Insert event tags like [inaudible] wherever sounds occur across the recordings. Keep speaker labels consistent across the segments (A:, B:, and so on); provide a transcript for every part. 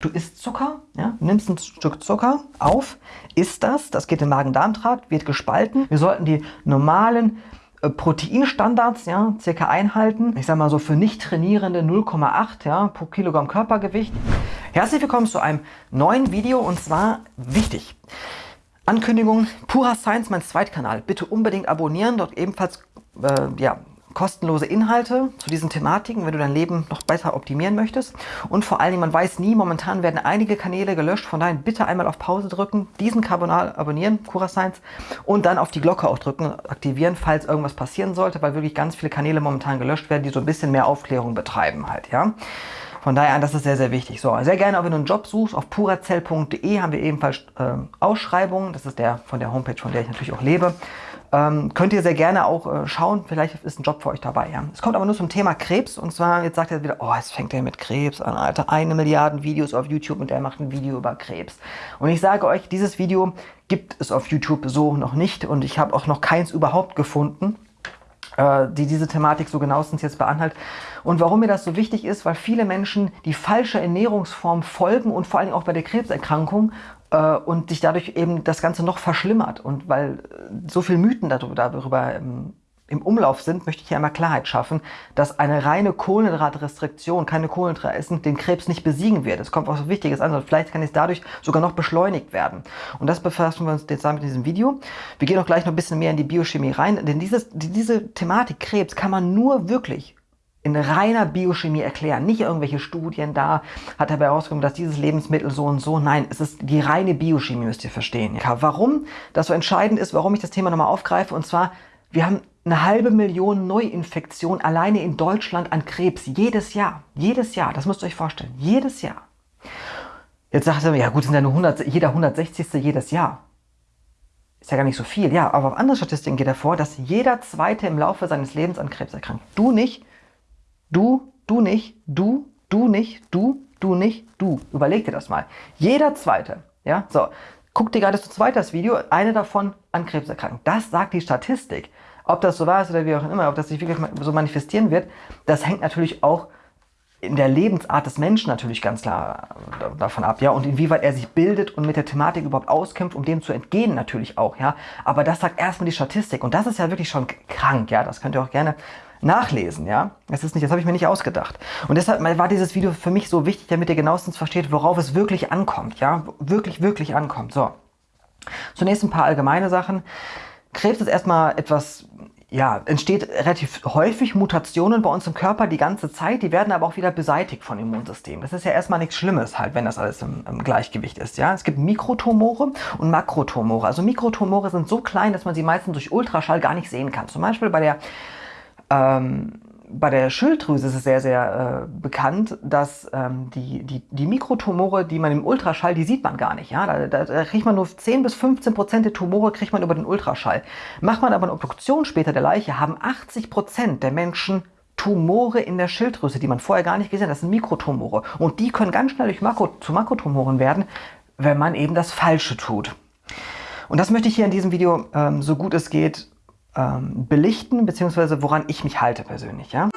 A: Du isst Zucker, ja, nimmst ein Stück Zucker auf, isst das, das geht den Magen-Darm-Trakt, wird gespalten. Wir sollten die normalen äh, Proteinstandards ja, circa einhalten. Ich sage mal so für Nicht-Trainierende 0,8 ja, pro Kilogramm Körpergewicht. Herzlich willkommen zu einem neuen Video und zwar wichtig. Ankündigung, Pura Science, mein Zweitkanal. Bitte unbedingt abonnieren, dort ebenfalls äh, ja, kostenlose Inhalte zu diesen Thematiken, wenn du dein Leben noch besser optimieren möchtest. Und vor Dingen, man weiß nie, momentan werden einige Kanäle gelöscht, von daher bitte einmal auf Pause drücken, diesen Kanal abonnieren, Cura Science, und dann auf die Glocke auch drücken, aktivieren, falls irgendwas passieren sollte, weil wirklich ganz viele Kanäle momentan gelöscht werden, die so ein bisschen mehr Aufklärung betreiben halt, ja. Von daher, das ist sehr, sehr wichtig. So, sehr gerne, auch wenn du einen Job suchst, auf purazell.de haben wir ebenfalls äh, Ausschreibungen. Das ist der von der Homepage, von der ich natürlich auch lebe. Ähm, könnt ihr sehr gerne auch äh, schauen, vielleicht ist ein Job für euch dabei. Ja. Es kommt aber nur zum Thema Krebs und zwar, jetzt sagt er wieder, oh, jetzt fängt er mit Krebs an, Alter, eine Milliarde Videos auf YouTube und er macht ein Video über Krebs. Und ich sage euch, dieses Video gibt es auf YouTube so noch nicht und ich habe auch noch keins überhaupt gefunden äh, die diese Thematik so genauestens jetzt behandelt. Und warum mir das so wichtig ist, weil viele Menschen die falsche Ernährungsform folgen und vor allem auch bei der Krebserkrankung und sich dadurch eben das Ganze noch verschlimmert. Und weil äh, so viele Mythen darüber, darüber ähm, im Umlauf sind, möchte ich hier einmal Klarheit schaffen, dass eine reine Kohlenhydratrestriktion, keine Kohlenhydrate essen, den Krebs nicht besiegen wird. Es kommt was Wichtiges an, vielleicht kann es dadurch sogar noch beschleunigt werden. Und das befassen wir uns jetzt damit in diesem Video. Wir gehen auch gleich noch ein bisschen mehr in die Biochemie rein, denn dieses, diese Thematik Krebs kann man nur wirklich in reiner Biochemie erklären. Nicht irgendwelche Studien, da hat er herausgefunden, dass dieses Lebensmittel so und so. Nein, es ist die reine Biochemie, müsst ihr verstehen. Warum das so entscheidend ist, warum ich das Thema nochmal aufgreife, und zwar, wir haben eine halbe Million Neuinfektionen alleine in Deutschland an Krebs. Jedes Jahr. Jedes Jahr. Das müsst ihr euch vorstellen. Jedes Jahr. Jetzt sagt er, ja gut, sind ja nur 100, jeder 160. jedes Jahr. Ist ja gar nicht so viel. Ja, aber auf andere Statistiken geht hervor, dass jeder Zweite im Laufe seines Lebens an Krebs erkrankt. Du nicht, Du, du nicht, du, du nicht, du, du nicht, du. Überleg dir das mal. Jeder Zweite, ja, so, guck dir gerade zu zweit das Video, eine davon an Krebs erkrankt. Das sagt die Statistik. Ob das so war ist oder wie auch immer, ob das sich wirklich so manifestieren wird, das hängt natürlich auch in der Lebensart des Menschen natürlich ganz klar davon ab, ja, und inwieweit er sich bildet und mit der Thematik überhaupt auskämpft, um dem zu entgehen natürlich auch, ja, aber das sagt erstmal die Statistik und das ist ja wirklich schon krank, ja, das könnt ihr auch gerne nachlesen, ja. Das ist nicht, das habe ich mir nicht ausgedacht. Und deshalb war dieses Video für mich so wichtig, damit ihr genauestens versteht, worauf es wirklich ankommt, ja. Wirklich, wirklich ankommt. So. Zunächst ein paar allgemeine Sachen. Krebs ist erstmal etwas, ja, entsteht relativ häufig Mutationen bei uns im Körper die ganze Zeit, die werden aber auch wieder beseitigt vom Immunsystem. Das ist ja erstmal nichts Schlimmes halt, wenn das alles im, im Gleichgewicht ist, ja. Es gibt Mikrotumore und Makrotumore. Also Mikrotumore sind so klein, dass man sie meistens durch Ultraschall gar nicht sehen kann. Zum Beispiel bei der ähm, bei der Schilddrüse ist es sehr, sehr äh, bekannt, dass ähm, die, die, die Mikrotumore, die man im Ultraschall, die sieht man gar nicht. Ja? Da, da, da kriegt man nur 10 bis 15 Prozent der Tumore kriegt man über den Ultraschall. Macht man aber eine Obduktion später der Leiche, haben 80 Prozent der Menschen Tumore in der Schilddrüse, die man vorher gar nicht gesehen hat. Das sind Mikrotumore. Und die können ganz schnell durch Makro, zu Makrotumoren werden, wenn man eben das Falsche tut. Und das möchte ich hier in diesem Video, ähm, so gut es geht, ähm, belichten, beziehungsweise woran ich mich halte persönlich. Ja?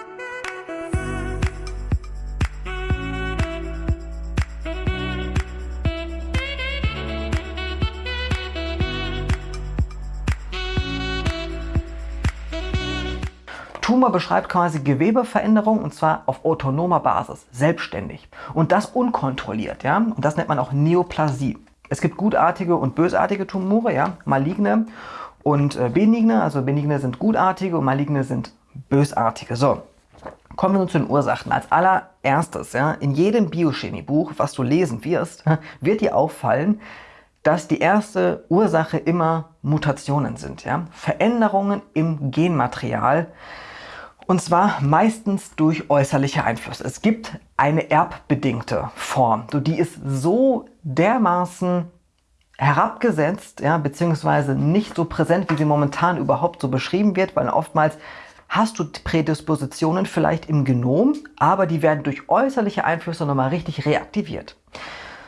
A: Tumor beschreibt quasi Gewebeveränderung und zwar auf autonomer Basis, selbstständig und das unkontrolliert. Ja? Und das nennt man auch Neoplasie. Es gibt gutartige und bösartige Tumore, ja, maligne und äh, benigne. Also benigne sind gutartige und maligne sind bösartige. So, kommen wir nun zu den Ursachen. Als allererstes, ja, in jedem Biochemiebuch, was du lesen wirst, [laughs] wird dir auffallen, dass die erste Ursache immer Mutationen sind. Ja? Veränderungen im Genmaterial, und zwar meistens durch äußerliche Einflüsse. Es gibt eine erbbedingte Form. Die ist so dermaßen herabgesetzt, ja, beziehungsweise nicht so präsent, wie sie momentan überhaupt so beschrieben wird, weil oftmals hast du Prädispositionen vielleicht im Genom, aber die werden durch äußerliche Einflüsse nochmal richtig reaktiviert.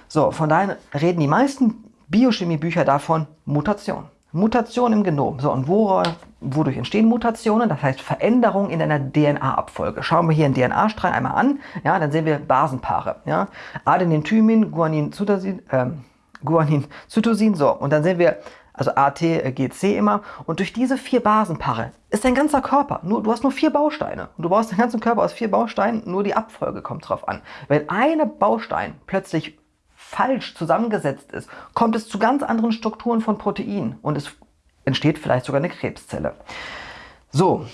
A: So, von daher reden die meisten Biochemiebücher davon Mutation. Mutation im Genom. So, und wo, wodurch entstehen Mutationen? Das heißt Veränderungen in einer DNA-Abfolge. Schauen wir hier einen DNA-Strang einmal an, ja, dann sehen wir Basenpaare. Ja. Adenin, Thymin, Guanin, Cytosin, äh, Guanin, Cytosin, so. Und dann sehen wir also AT, äh, GC immer. Und durch diese vier Basenpaare ist dein ganzer Körper, nur, du hast nur vier Bausteine. Und du baust den ganzen Körper aus vier Bausteinen, nur die Abfolge kommt drauf an. Wenn eine Baustein plötzlich falsch zusammengesetzt ist, kommt es zu ganz anderen Strukturen von Proteinen und es entsteht vielleicht sogar eine Krebszelle. So,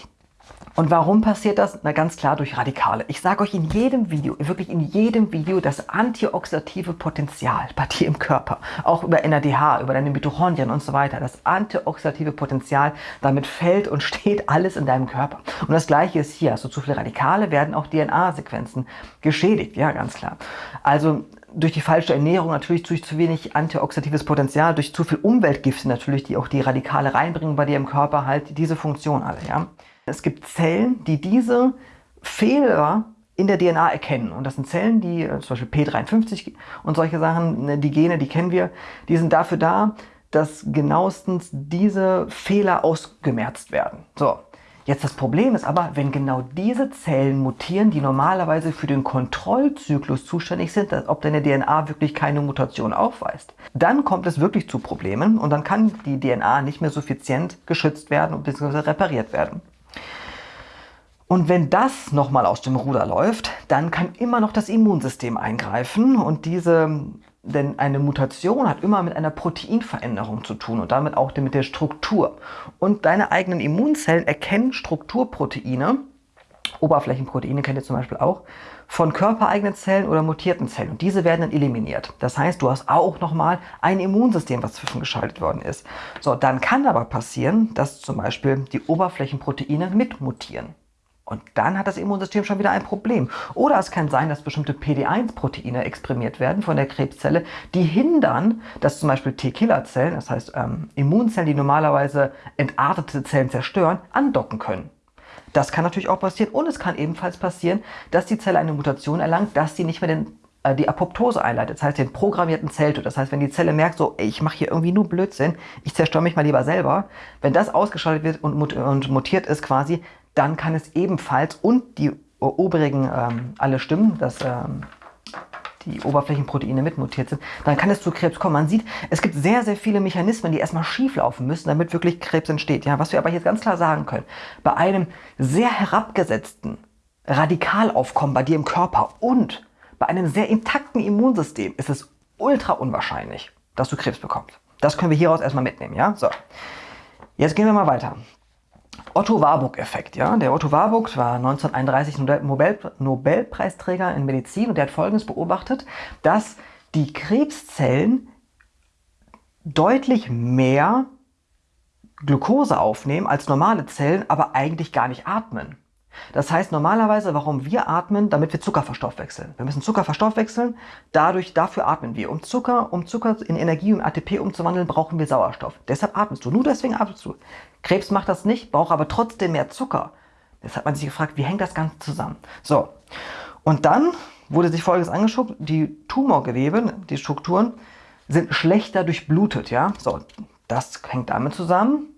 A: und warum passiert das? Na ganz klar durch Radikale. Ich sage euch in jedem Video, wirklich in jedem Video, das antioxidative Potenzial bei dir im Körper, auch über NADH, über deine Mitochondrien und so weiter, das antioxidative Potenzial, damit fällt und [laughs] steht alles in deinem Körper. Und das gleiche ist hier, du zu viele Radikale, werden auch DNA-Sequenzen geschädigt, ja ganz klar. Also durch die falsche Ernährung, natürlich durch zu wenig antioxidatives Potenzial, durch zu viel Umweltgifte natürlich, die auch die Radikale reinbringen bei dir im Körper, halt diese Funktion alle. Ja? Es gibt Zellen, die diese Fehler in der DNA erkennen. Und das sind Zellen, die äh, zum Beispiel P53 und solche Sachen, ne, die Gene, die kennen wir, die sind dafür da, dass genauestens diese Fehler ausgemerzt werden. So, Jetzt das Problem ist aber, wenn genau diese Zellen mutieren, die normalerweise für den Kontrollzyklus zuständig sind, ob deine DNA wirklich keine Mutation aufweist, dann kommt es wirklich zu Problemen und dann kann die DNA nicht mehr suffizient geschützt werden bzw. repariert werden. Und wenn das nochmal aus dem Ruder läuft, dann kann immer noch das Immunsystem eingreifen und diese denn eine Mutation hat immer mit einer Proteinveränderung zu tun und damit auch mit der Struktur. Und deine eigenen Immunzellen erkennen Strukturproteine, Oberflächenproteine kennt ihr zum Beispiel auch, von körpereigenen Zellen oder mutierten Zellen. Und diese werden dann eliminiert. Das heißt, du hast auch nochmal ein Immunsystem, was zwischengeschaltet worden ist. So, dann kann aber passieren, dass zum Beispiel die Oberflächenproteine mitmutieren. Und dann hat das Immunsystem schon wieder ein Problem. Oder es kann sein, dass bestimmte PD1-Proteine exprimiert werden von der Krebszelle, die hindern, dass zum Beispiel T-Killer-Zellen, das heißt ähm, Immunzellen, die normalerweise entartete Zellen zerstören, andocken können. Das kann natürlich auch passieren und es kann ebenfalls passieren, dass die Zelle eine Mutation erlangt, dass sie nicht mehr den, äh, die Apoptose einleitet, das heißt den programmierten Zelltod. Das heißt, wenn die Zelle merkt, so, ey, ich mache hier irgendwie nur Blödsinn, ich zerstöre mich mal lieber selber, wenn das ausgeschaltet wird und, mut und mutiert ist quasi, dann kann es ebenfalls und die oberigen ähm, alle stimmen, dass ähm, die Oberflächenproteine mitmutiert sind, dann kann es zu Krebs kommen. Man sieht, es gibt sehr, sehr viele Mechanismen, die erstmal schief laufen müssen, damit wirklich Krebs entsteht. Ja, was wir aber jetzt ganz klar sagen können, bei einem sehr herabgesetzten Radikalaufkommen bei dir im Körper und bei einem sehr intakten Immunsystem ist es ultra unwahrscheinlich, dass du Krebs bekommst. Das können wir hieraus erstmal mitnehmen. Ja? So. Jetzt gehen wir mal weiter. Otto Warburg-Effekt. Ja? Der Otto Warburg war 1931 Nobel Nobelpreisträger in Medizin und der hat Folgendes beobachtet, dass die Krebszellen deutlich mehr Glucose aufnehmen als normale Zellen, aber eigentlich gar nicht atmen. Das heißt normalerweise, warum wir atmen, damit wir Zucker verstoffwechseln. Wir müssen Zucker verstoffwechseln, dadurch, dafür atmen wir. Um Zucker, um Zucker in Energie und ATP umzuwandeln, brauchen wir Sauerstoff. Deshalb atmest du, nur deswegen atmest du. Krebs macht das nicht, braucht aber trotzdem mehr Zucker. Jetzt hat man sich gefragt, wie hängt das Ganze zusammen? So, und dann wurde sich Folgendes angeschaut, die Tumorgewebe, die Strukturen, sind schlechter durchblutet. Ja? So, das hängt damit zusammen,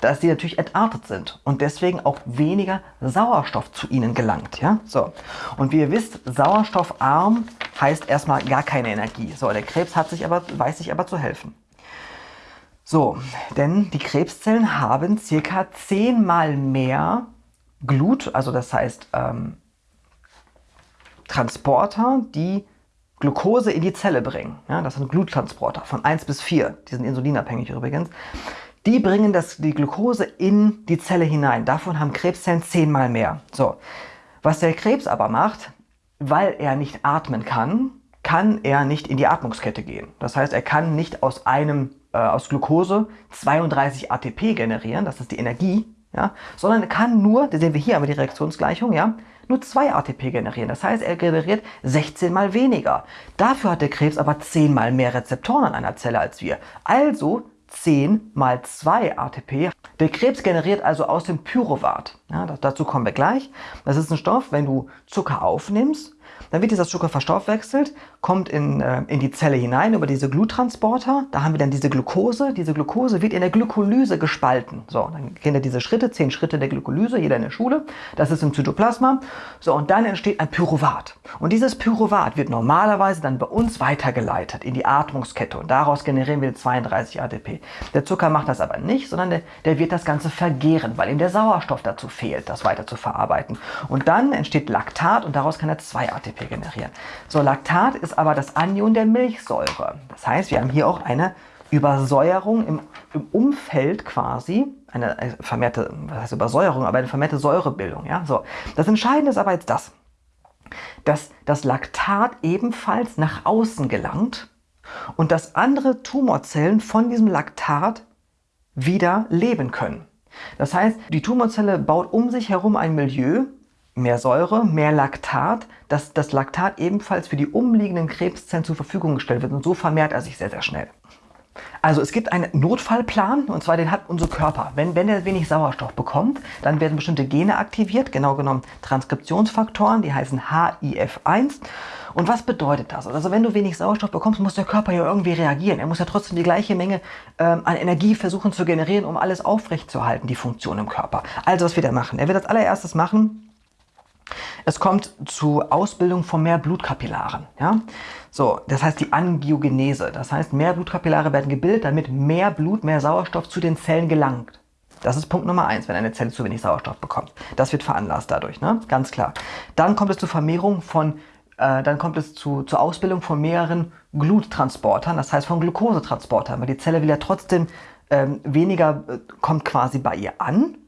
A: dass sie natürlich entartet sind und deswegen auch weniger Sauerstoff zu ihnen gelangt. Ja? So. Und wie ihr wisst, sauerstoffarm heißt erstmal gar keine Energie. So, der Krebs hat sich aber, weiß sich aber zu helfen. So, denn die Krebszellen haben circa zehnmal mehr Glut, also das heißt ähm, Transporter, die Glucose in die Zelle bringen. Ja, das sind Gluttransporter von 1 bis 4, die sind insulinabhängig übrigens. Die bringen das, die Glucose in die Zelle hinein. Davon haben Krebszellen zehnmal mehr. So, was der Krebs aber macht, weil er nicht atmen kann, kann er nicht in die Atmungskette gehen. Das heißt, er kann nicht aus einem äh, aus Glucose 32 ATP generieren, das ist die Energie, ja, sondern kann nur, das sehen wir hier aber die Reaktionsgleichung, ja, nur 2 ATP generieren. Das heißt, er generiert 16 mal weniger. Dafür hat der Krebs aber 10 mal mehr Rezeptoren an einer Zelle als wir. Also 10 mal 2 ATP. Der Krebs generiert also aus dem Pyruvat. Ja, dazu kommen wir gleich. Das ist ein Stoff, wenn du Zucker aufnimmst, Dann wird dieser Zucker verstoffwechselt, kommt in, äh, in die Zelle hinein über diese Gluttransporter. Da haben wir dann diese Glucose. Diese Glucose wird in der Glykolyse gespalten. So, dann gehen da diese Schritte, zehn Schritte der Glykolyse, jeder in der Schule. Das ist im Zytoplasma. So, und dann entsteht ein Pyruvat. Und dieses Pyruvat wird normalerweise dann bei uns weitergeleitet in die Atmungskette. Und daraus generieren wir 32 ATP. Der Zucker macht das aber nicht, sondern der, der wird das Ganze vergehren, weil ihm der Sauerstoff dazu fehlt, das weiter zu verarbeiten. Und dann entsteht Laktat und daraus kann er 2 ATP generieren. So, Laktat ist aber das Anion der Milchsäure. Das heißt, wir haben hier auch eine Übersäuerung im, im Umfeld quasi, eine äh, vermehrte, was heißt Übersäuerung, aber eine vermehrte Säurebildung. Ja? So. Das Entscheidende ist aber jetzt das, dass das Laktat ebenfalls nach außen gelangt und dass andere Tumorzellen von diesem Laktat wieder leben können. Das heißt, die Tumorzelle baut um sich herum ein Milieu, mehr Säure, mehr Laktat, dass das Laktat ebenfalls für die umliegenden Krebszellen zur Verfügung gestellt wird und so vermehrt er sich sehr, sehr schnell. Also es gibt einen Notfallplan und zwar den hat unser Körper. Wenn, wenn er wenig Sauerstoff bekommt, dann werden bestimmte Gene aktiviert, genau genommen Transkriptionsfaktoren, die heißen HIF1 und was bedeutet das? Also wenn du wenig Sauerstoff bekommst, muss der Körper ja irgendwie reagieren. Er muss ja trotzdem die gleiche Menge ähm, an Energie versuchen zu generieren, um alles aufrechtzuerhalten, die Funktion im Körper. Also was wird er machen? Er wird als allererstes machen, es kommt zu Ausbildung von mehr Blutkapillaren. Ja? So, das heißt die Angiogenese. Das heißt, mehr Blutkapillare werden gebildet, damit mehr Blut, mehr Sauerstoff zu den Zellen gelangt. Das ist Punkt Nummer eins, wenn eine Zelle zu wenig Sauerstoff bekommt. Das wird veranlasst dadurch, ne? ganz klar. Dann kommt es zur Vermehrung von äh, dann kommt es zu, zur Ausbildung von mehreren Gluttransportern, das heißt von Glukosetransportern, weil die Zelle will ja trotzdem ähm, weniger, äh, kommt quasi bei ihr an.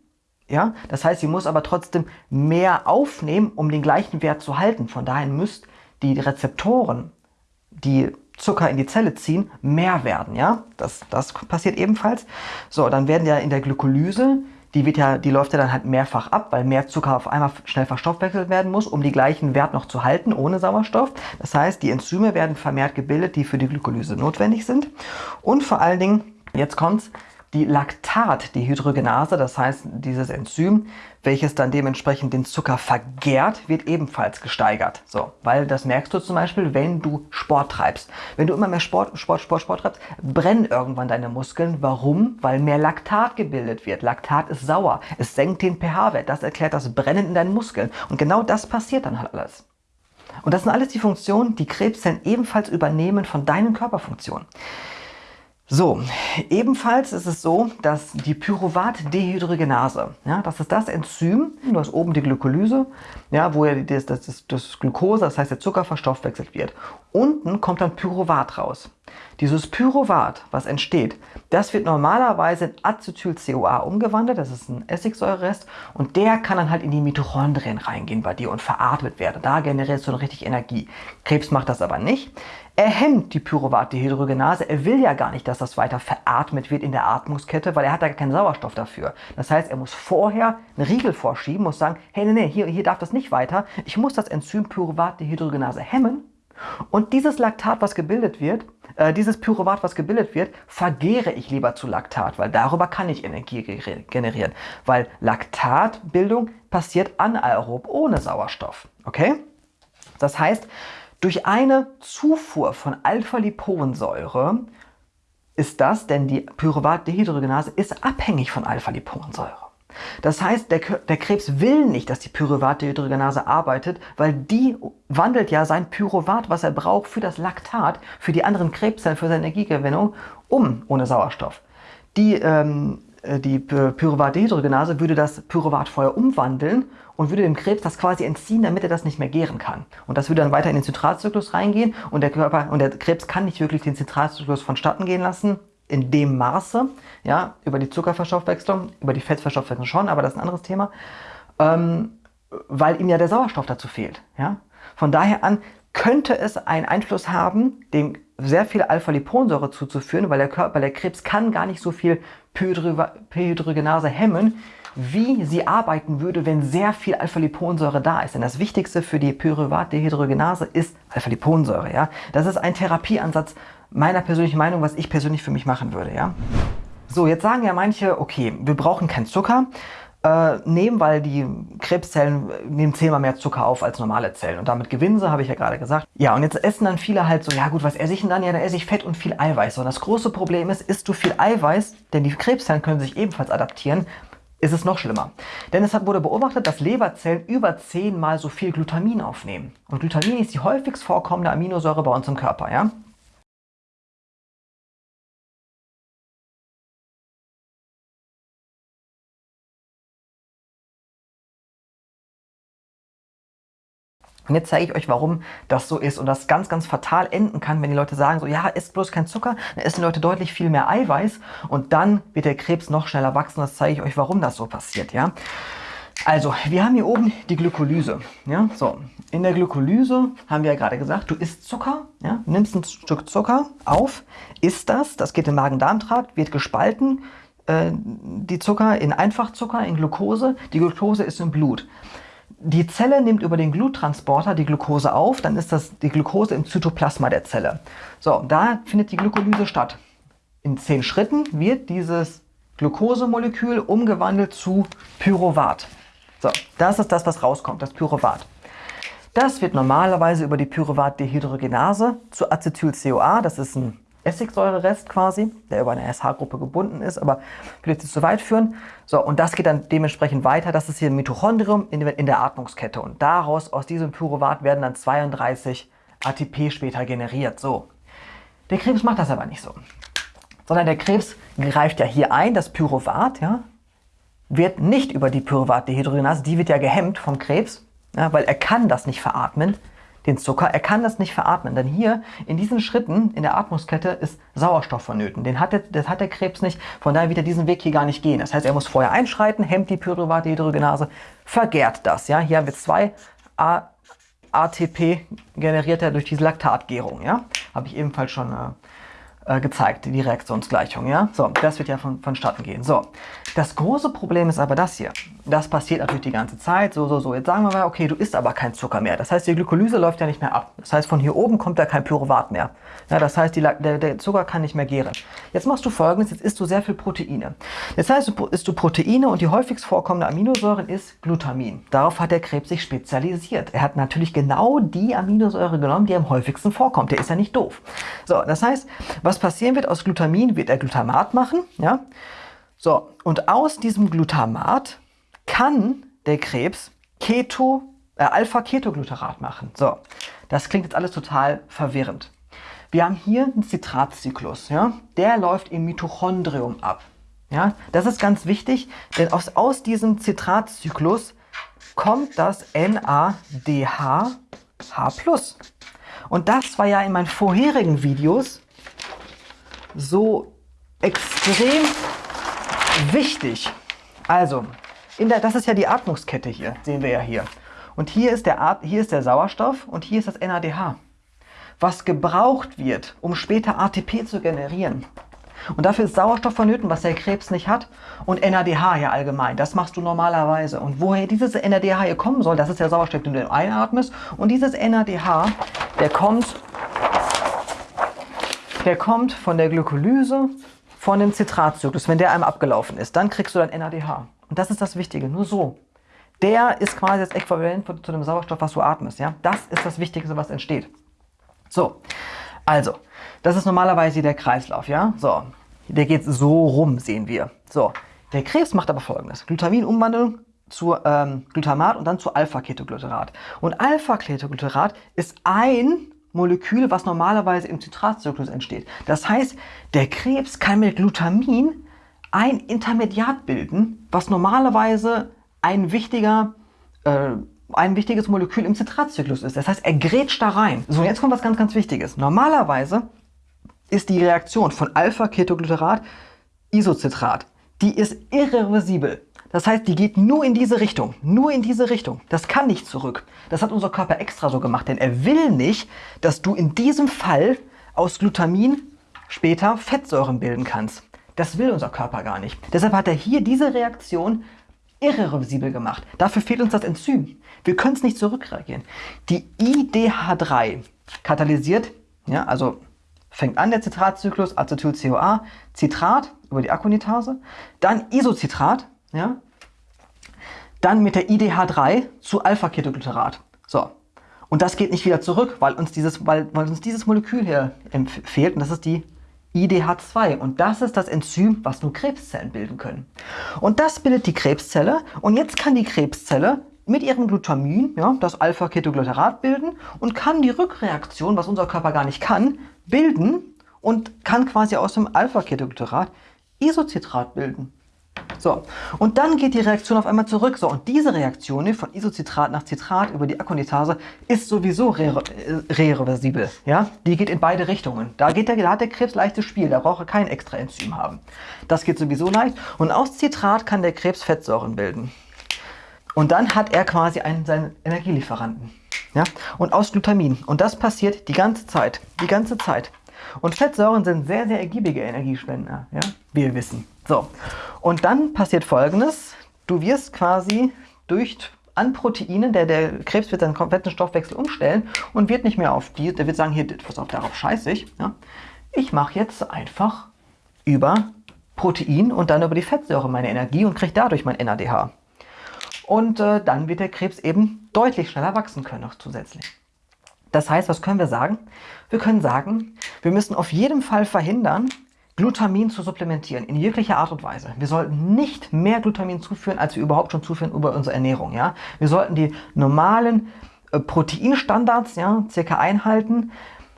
A: Ja? Das heißt, sie muss aber trotzdem mehr aufnehmen, um den gleichen Wert zu halten. Von daher müsst die Rezeptoren, die Zucker in die Zelle ziehen, mehr werden. Ja? Das, das passiert ebenfalls. So, dann werden ja in der Glykolyse die, wird ja, die läuft ja dann halt mehrfach ab, weil mehr Zucker auf einmal schnell verstoffwechselt werden muss, um die gleichen Wert noch zu halten ohne Sauerstoff. Das heißt, die Enzyme werden vermehrt gebildet, die für die Glykolyse notwendig sind. Und vor allen Dingen, jetzt kommt's, die Laktatdehydrogenase, das heißt dieses Enzym, welches dann dementsprechend den Zucker vergärt, wird ebenfalls gesteigert. So, weil das merkst du zum Beispiel, wenn du Sport treibst. Wenn du immer mehr Sport, Sport, Sport, Sport treibst, brennen irgendwann deine Muskeln. Warum? Weil mehr Laktat gebildet wird. Laktat ist sauer. Es senkt den pH-Wert. Das erklärt das Brennen in deinen Muskeln. Und genau das passiert dann halt alles. Und das sind alles die Funktionen, die Krebszellen ebenfalls übernehmen von deinen Körperfunktionen. So, ebenfalls ist es so, dass die Pyruvat-Dehydrogenase, ja, das ist das Enzym, du hast oben die Glykolyse, ja, wo ja das, das, das Glucose, das heißt der Zucker verstoffwechselt wird. Unten kommt dann Pyruvat raus. Dieses Pyruvat, was entsteht, das wird normalerweise in Acetyl-CoA umgewandelt, das ist ein Essigsäurerest und der kann dann halt in die Mitochondrien reingehen bei dir und veratmet werden. Da generierst du dann richtig Energie. Krebs macht das aber nicht. Er hemmt die Pyruvat-Dehydrogenase. Er will ja gar nicht, dass das weiter veratmet wird in der Atmungskette, weil er hat da keinen Sauerstoff dafür. Das heißt, er muss vorher einen Riegel vorschieben, muss sagen, hey, nee, nee, hier, hier darf das nicht weiter. Ich muss das Enzym Pyruvat-Dehydrogenase hemmen und dieses Laktat, was gebildet wird, äh, dieses Pyruvat, was gebildet wird, vergehre ich lieber zu Laktat, weil darüber kann ich Energie generieren. Weil Laktatbildung passiert anaerob ohne Sauerstoff. Okay? Das heißt, durch eine Zufuhr von Alpha-Liponsäure ist das, denn die Pyruvat-Dehydrogenase ist abhängig von Alpha-Liponsäure. Das heißt, der, der, Krebs will nicht, dass die Pyruvat-Dehydrogenase arbeitet, weil die wandelt ja sein Pyruvat, was er braucht für das Laktat, für die anderen Krebszellen, für seine Energiegewinnung, um ohne Sauerstoff. Die, ähm, äh, die Pyruvat-Dehydrogenase würde das Pyruvat vorher umwandeln und würde dem Krebs das quasi entziehen, damit er das nicht mehr gären kann. Und das würde dann weiter in den Zitratzyklus reingehen und der Körper und der Krebs kann nicht wirklich den Zitratzyklus vonstatten gehen lassen, in dem Maße, ja, über die Zuckerverstoffwechslung, über die Fettverstoffwechslung schon, aber das ist ein anderes Thema, ähm, weil ihm ja der Sauerstoff dazu fehlt. Ja? Von daher an könnte es einen Einfluss haben, dem sehr viel Alpha-Liponsäure zuzuführen, weil der Körper, der Krebs kann gar nicht so viel Pyhydrogenase hemmen, wie sie arbeiten würde, wenn sehr viel Alpha-Liponsäure da ist. Denn das Wichtigste für die Pyruvat-Dehydrogenase ist Alpha-Liponsäure. Ja? Das ist ein Therapieansatz meiner persönlichen Meinung, was ich persönlich für mich machen würde. Ja? So, jetzt sagen ja manche, okay, wir brauchen keinen Zucker, äh, nehmen, weil die Krebszellen nehmen zehnmal mehr Zucker auf als normale Zellen. Und damit gewinnen sie, habe ich ja gerade gesagt. Ja, und jetzt essen dann viele halt so, ja gut, was esse ich denn dann? Ja, dann esse ich Fett und viel Eiweiß. Und das große Problem ist, isst du viel Eiweiß, denn die Krebszellen können sich ebenfalls adaptieren, ist es noch schlimmer. Denn es wurde beobachtet, dass Leberzellen über zehnmal so viel Glutamin aufnehmen. Und Glutamin ist die häufigst vorkommende Aminosäure bei uns im Körper. Ja? Und jetzt zeige ich euch, warum das so ist und das ganz, ganz fatal enden kann, wenn die Leute sagen so, ja, isst bloß kein Zucker, dann essen die Leute deutlich viel mehr Eiweiß und dann wird der Krebs noch schneller wachsen. Das zeige ich euch, warum das so passiert, ja. Also, wir haben hier oben die Glykolyse. Ja, so. In der Glykolyse haben wir ja gerade gesagt, du isst Zucker, ja, nimmst ein Stück Zucker auf, isst das, das geht im Magen-Darm-Trakt, wird gespalten, äh, die Zucker in Einfachzucker, in Glucose. Die Glucose ist im Blut die Zelle nimmt über den Gluttransporter die Glucose auf, dann ist das die Glucose im Zytoplasma der Zelle. So, da findet die Glykolyse statt. In zehn Schritten wird dieses Glukosemolekül umgewandelt zu Pyruvat. So, das ist das, was rauskommt, das Pyruvat. Das wird normalerweise über die Pyruvat-Dehydrogenase zu Acetyl-CoA, das ist ein Essigsäurerest quasi, der über eine SH-Gruppe gebunden ist, aber will jetzt nicht zu weit führen. So, und das geht dann dementsprechend weiter. Das ist hier ein Mitochondrium in, in der Atmungskette. Und daraus, aus diesem Pyruvat, werden dann 32 ATP später generiert. So. Der Krebs macht das aber nicht so. Sondern der Krebs greift ja hier ein, das Pyruvat, ja, wird nicht über die Pyruvat-Dehydrogenase, die wird ja gehemmt vom Krebs, ja, weil er kann das nicht veratmen den Zucker. Er kann das nicht veratmen, denn hier in diesen Schritten in der Atmungskette ist Sauerstoff vonnöten. Den hat der, das hat der Krebs nicht, von daher wird er diesen Weg hier gar nicht gehen. Das heißt, er muss vorher einschreiten, hemmt die Pyruvate-Hydrogenase, vergärt das. Ja? Hier haben wir zwei A ATP generiert er durch diese Laktatgärung. Ja? Habe ich ebenfalls schon äh, äh, gezeigt, die Reaktionsgleichung. Ja? So, das wird ja von, vonstatten gehen. So, das große Problem ist aber das hier. Das passiert natürlich die ganze Zeit. So, so, so. Jetzt sagen wir mal, okay, du isst aber kein Zucker mehr. Das heißt, die Glykolyse läuft ja nicht mehr ab. Das heißt, von hier oben kommt da kein Pyruvat mehr. Ja, das heißt, die, der, der, Zucker kann nicht mehr gären. Jetzt machst du folgendes, jetzt isst du sehr viel Proteine. Jetzt heißt, du isst du Proteine und die häufigst vorkommende Aminosäure ist Glutamin. Darauf hat der Krebs sich spezialisiert. Er hat natürlich genau die Aminosäure genommen, die am häufigsten vorkommt. Der ist ja nicht doof. So, das heißt, was passieren wird, aus Glutamin wird er Glutamat machen. Ja? So, und aus diesem Glutamat kann der Krebs Keto, äh, Alpha-Ketogluterat machen. So, das klingt jetzt alles total verwirrend. Wir haben hier einen Zitratzyklus, ja? der läuft im Mitochondrium ab. Ja? Das ist ganz wichtig, denn aus, aus diesem Zitratzyklus kommt das NADH H+. Und das war ja in meinen vorherigen Videos so extrem wichtig. Also, der, das ist ja die Atmungskette hier, sehen wir ja hier. Und hier ist, der, hier ist der Sauerstoff und hier ist das NADH, was gebraucht wird, um später ATP zu generieren. Und dafür ist Sauerstoff vonnöten, was der Krebs nicht hat. Und NADH ja allgemein. Das machst du normalerweise. Und woher dieses NADH hier kommen soll, das ist der Sauerstoff, den du einatmest. Und dieses NADH, der kommt der kommt von der Glykolyse, von dem Zitratzyklus. Wenn der einmal abgelaufen ist, dann kriegst du dein NADH. Und das ist das Wichtige, nur so. Der ist quasi das Äquivalent zu dem Sauerstoff, was du atmest. Ja? Das ist das Wichtigste, was entsteht. So, also, das ist normalerweise der Kreislauf. Ja? So, der geht so rum, sehen wir. So, der Krebs macht aber folgendes. Glutaminumwandlung zu ähm, Glutamat und dann zu Alpha-Ketogluterat. Und Alpha-Ketogluterat ist ein Molekül, was normalerweise im Zitratzyklus entsteht. Das heißt, der Krebs kann mit Glutamin ein Intermediat bilden, was normalerweise ein wichtiger äh, ein wichtiges Molekül im Zitratzyklus ist. Das heißt, er grätscht da rein. So, jetzt kommt was ganz, ganz Wichtiges. Normalerweise ist die Reaktion von Alpha-Ketogluterat Isocitrat. Die ist irreversibel. Das heißt, die geht nur in diese Richtung. Nur in diese Richtung. Das kann nicht zurück. Das hat unser Körper extra so gemacht, denn er will nicht, dass du in diesem Fall aus Glutamin später Fettsäuren bilden kannst. Das will unser Körper gar nicht. Deshalb hat er hier diese Reaktion irreversibel gemacht. Dafür fehlt uns das Enzym. Wir können es nicht zurückreagieren. Die IDH3 katalysiert, ja, also fängt an der Zitratzyklus, Acetyl-CoA, Citrat über die Akonitase, dann Isocitrat, ja, dann mit der IDH3 zu Alpha-Ketoglutarat. So. Und das geht nicht wieder zurück, weil uns dieses, weil, weil uns dieses Molekül hier fehlt und das ist die IDH2 und das ist das Enzym, was nur Krebszellen bilden können. Und das bildet die Krebszelle und jetzt kann die Krebszelle mit ihrem Glutamin ja, das Alpha-Ketoglutarat bilden und kann die Rückreaktion, was unser Körper gar nicht kann, bilden und kann quasi aus dem Alpha-Ketoglutarat Isocitrat bilden. So, und dann geht die Reaktion auf einmal zurück. So, und diese Reaktion von Isocitrat nach Citrat über die Akonitase ist sowieso re äh, reversibel. Ja? Die geht in beide Richtungen. Da, geht der, da hat der Krebs leichtes Spiel, da braucht er kein extra Enzym haben. Das geht sowieso leicht. Und aus Citrat kann der Krebs Fettsäuren bilden. Und dann hat er quasi einen, seinen Energielieferanten. Ja? Und aus Glutamin. Und das passiert die ganze Zeit. Die ganze Zeit. Und Fettsäuren sind sehr, sehr ergiebige Energiespender, ja? wie wir wissen. So, und dann passiert folgendes. Du wirst quasi durch an Proteine, der, der Krebs wird seinen kompletten Stoffwechsel umstellen und wird nicht mehr auf die, der wird sagen, hier, pass auf, darauf scheiße ich. Ja? Ich mache jetzt einfach über Protein und dann über die Fettsäure meine Energie und kriege dadurch mein NADH. Und äh, dann wird der Krebs eben deutlich schneller wachsen können noch zusätzlich. Das heißt, was können wir sagen? Wir können sagen, wir müssen auf jeden Fall verhindern, Glutamin zu supplementieren, in jeglicher Art und Weise. Wir sollten nicht mehr Glutamin zuführen, als wir überhaupt schon zuführen über unsere Ernährung. Ja? Wir sollten die normalen äh, Proteinstandards ja, circa einhalten.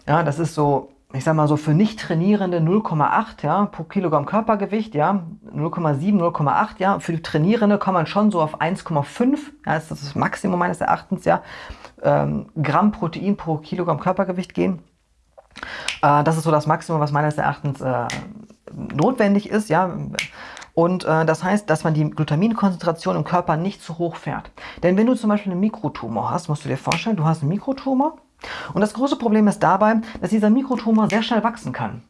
A: Ja, das ist so, ich sag mal so für Nicht-Trainierende 0,8 ja, pro Kilogramm Körpergewicht, ja, 0,7, 0,8, ja. Für die Trainierende kann man schon so auf 1,5, ja, das ist das Maximum meines Erachtens, ja, ähm, Gramm Protein pro Kilogramm Körpergewicht gehen. Äh, das ist so das Maximum, was meines Erachtens äh, notwendig ist. Ja? Und äh, das heißt, dass man die Glutaminkonzentration im Körper nicht zu hoch fährt. Denn wenn du zum Beispiel einen Mikrotumor hast, musst du dir vorstellen, du hast einen Mikrotumor. Und das große Problem ist dabei, dass dieser Mikrotumor sehr schnell wachsen kann.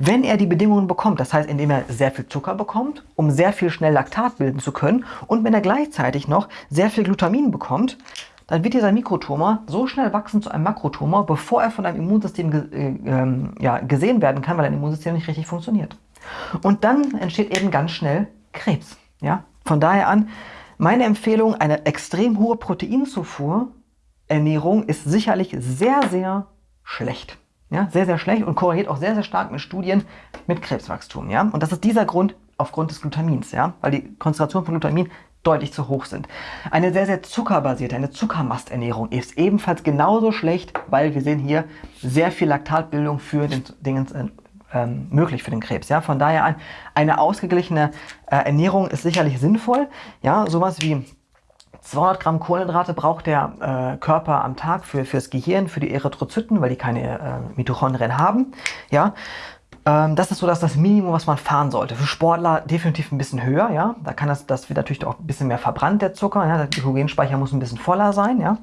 A: Wenn er die Bedingungen bekommt, das heißt, indem er sehr viel Zucker bekommt, um sehr viel schnell Laktat bilden zu können, und wenn er gleichzeitig noch sehr viel Glutamin bekommt, dann wird dieser Mikrotumor so schnell wachsen zu einem Makrotumor, bevor er von einem Immunsystem ge äh, äh, ja, gesehen werden kann, weil ein Immunsystem nicht richtig funktioniert. Und dann entsteht eben ganz schnell Krebs. Ja? Von daher an, meine Empfehlung, eine extrem hohe Proteinzufuhr, Ernährung ist sicherlich sehr, sehr schlecht. Ja, sehr, sehr schlecht und korreliert auch sehr, sehr stark mit Studien mit Krebswachstum. Ja? Und das ist dieser Grund aufgrund des Glutamins, ja? weil die Konzentration von Glutamin deutlich zu hoch sind. Eine sehr, sehr zuckerbasierte, eine Zuckermasternährung ist ebenfalls genauso schlecht, weil wir sehen hier sehr viel Laktatbildung für den Dingens, äh, ähm, möglich für den Krebs. Ja? Von daher an, eine ausgeglichene äh, Ernährung ist sicherlich sinnvoll. Ja, sowas wie 200 Gramm Kohlenhydrate braucht der äh, Körper am Tag für, fürs Gehirn, für die Erythrozyten, weil die keine äh, Mitochondrien haben. Ja, das ist so dass das Minimum, was man fahren sollte. Für Sportler definitiv ein bisschen höher, ja. Da kann das, das wird natürlich auch ein bisschen mehr verbrannt, der Zucker. Ja? Der Glykogenspeicher muss ein bisschen voller sein, ja.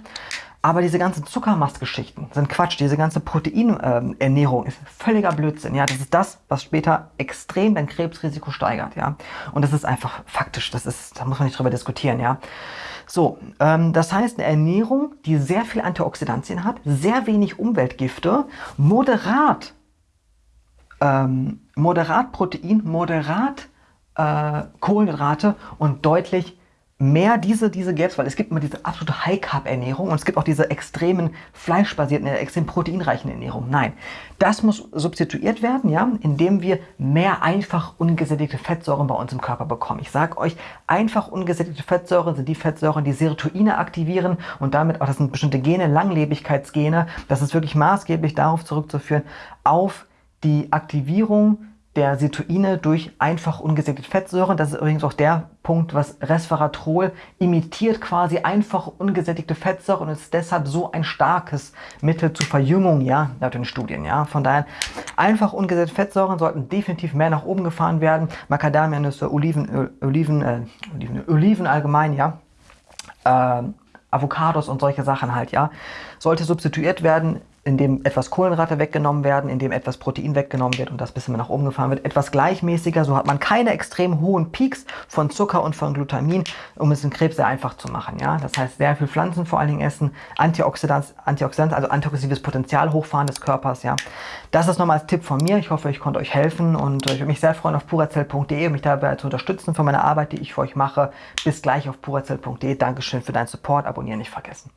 A: Aber diese ganzen Zuckermastgeschichten sind Quatsch. Diese ganze Proteinernährung ähm, ist völliger Blödsinn. Ja, das ist das, was später extrem dein Krebsrisiko steigert. Ja, und das ist einfach faktisch. Das ist, da muss man nicht drüber diskutieren. Ja, so. Ähm, das heißt, eine Ernährung, die sehr viel Antioxidantien hat, sehr wenig Umweltgifte, moderat ähm, moderat Protein, moderat äh, Kohlenhydrate und deutlich mehr diese, diese Gaps, weil es gibt immer diese absolute High-Carb-Ernährung und es gibt auch diese extremen fleischbasierten, äh, extrem proteinreichen Ernährung. Nein, das muss substituiert werden, ja, indem wir mehr einfach ungesättigte Fettsäuren bei uns im Körper bekommen. Ich sage euch, einfach ungesättigte Fettsäuren sind die Fettsäuren, die Serotonine aktivieren und damit auch, das sind bestimmte Gene, Langlebigkeitsgene. Das ist wirklich maßgeblich darauf zurückzuführen, auf die Aktivierung der Sirtuine durch einfach ungesättigte Fettsäuren. Das ist übrigens auch der Punkt, was Resveratrol imitiert quasi einfach ungesättigte Fettsäuren und ist deshalb so ein starkes Mittel zur Verjüngung, ja, laut den Studien, ja. Von daher, einfach ungesättigte Fettsäuren sollten definitiv mehr nach oben gefahren werden. Macadamianüsse, Oliven, Oliven, äh, Oliven, Oliven allgemein, ja. Äh, Avocados und solche Sachen halt, ja. Sollte substituiert werden indem etwas Kohlenhydrate weggenommen werden, indem etwas Protein weggenommen wird und das bisschen nach oben gefahren wird, etwas gleichmäßiger. So hat man keine extrem hohen Peaks von Zucker und von Glutamin, um es im Krebs sehr einfach zu machen. Ja? Das heißt, sehr viel Pflanzen vor allen Dingen essen, Antioxidant, Antioxidant also antioxidives Potenzial hochfahren des Körpers. Ja? Das ist nochmal als Tipp von mir. Ich hoffe, ich konnte euch helfen und ich würde mich sehr freuen auf purazell.de, um mich dabei zu unterstützen für meine Arbeit, die ich für euch mache. Bis gleich auf purazell.de. Dankeschön für deinen Support. Abonnieren nicht vergessen.